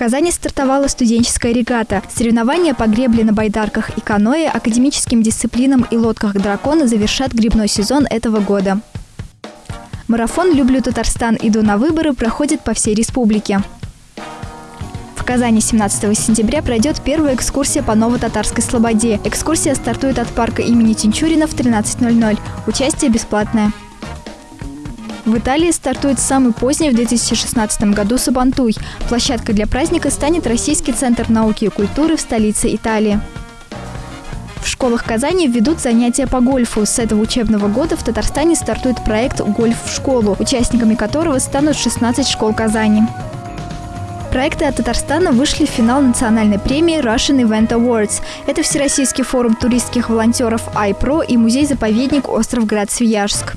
Казани стартовала студенческая регата. Соревнования по гребле на байдарках и каноэ, академическим дисциплинам и лодках дракона завершат грибной сезон этого года. Марафон «Люблю Татарстан. Иду на выборы» проходит по всей республике. В Казани 17 сентября пройдет первая экскурсия по Ново-Татарской Слободе. Экскурсия стартует от парка имени Тинчурина в 13.00. Участие бесплатное. В Италии стартует самый поздний в 2016 году Сабантуй. Площадкой для праздника станет Российский центр науки и культуры в столице Италии. В школах Казани введут занятия по гольфу. С этого учебного года в Татарстане стартует проект «Гольф в школу», участниками которого станут 16 школ Казани. Проекты от Татарстана вышли в финал национальной премии Russian Event Awards. Это Всероссийский форум туристских волонтеров iPro и музей-заповедник Остров Град-Свияжск.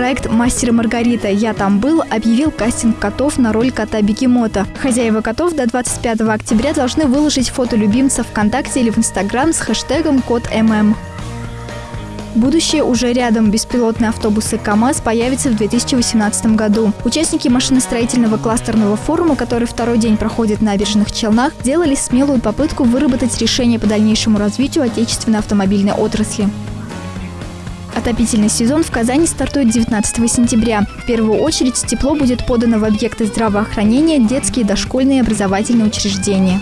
Проект «Мастер и Маргарита. Я там был» объявил кастинг котов на роль кота-бегемота. Хозяева котов до 25 октября должны выложить фото любимца ВКонтакте или в Инстаграм с хэштегом «Кот ММ». Будущее уже рядом. Беспилотные автобусы КАМАЗ появятся в 2018 году. Участники машиностроительного кластерного форума, который второй день проходит на набережных Челнах, делали смелую попытку выработать решение по дальнейшему развитию отечественной автомобильной отрасли. Отопительный сезон в Казани стартует 19 сентября. В первую очередь тепло будет подано в объекты здравоохранения, детские, дошкольные и образовательные учреждения.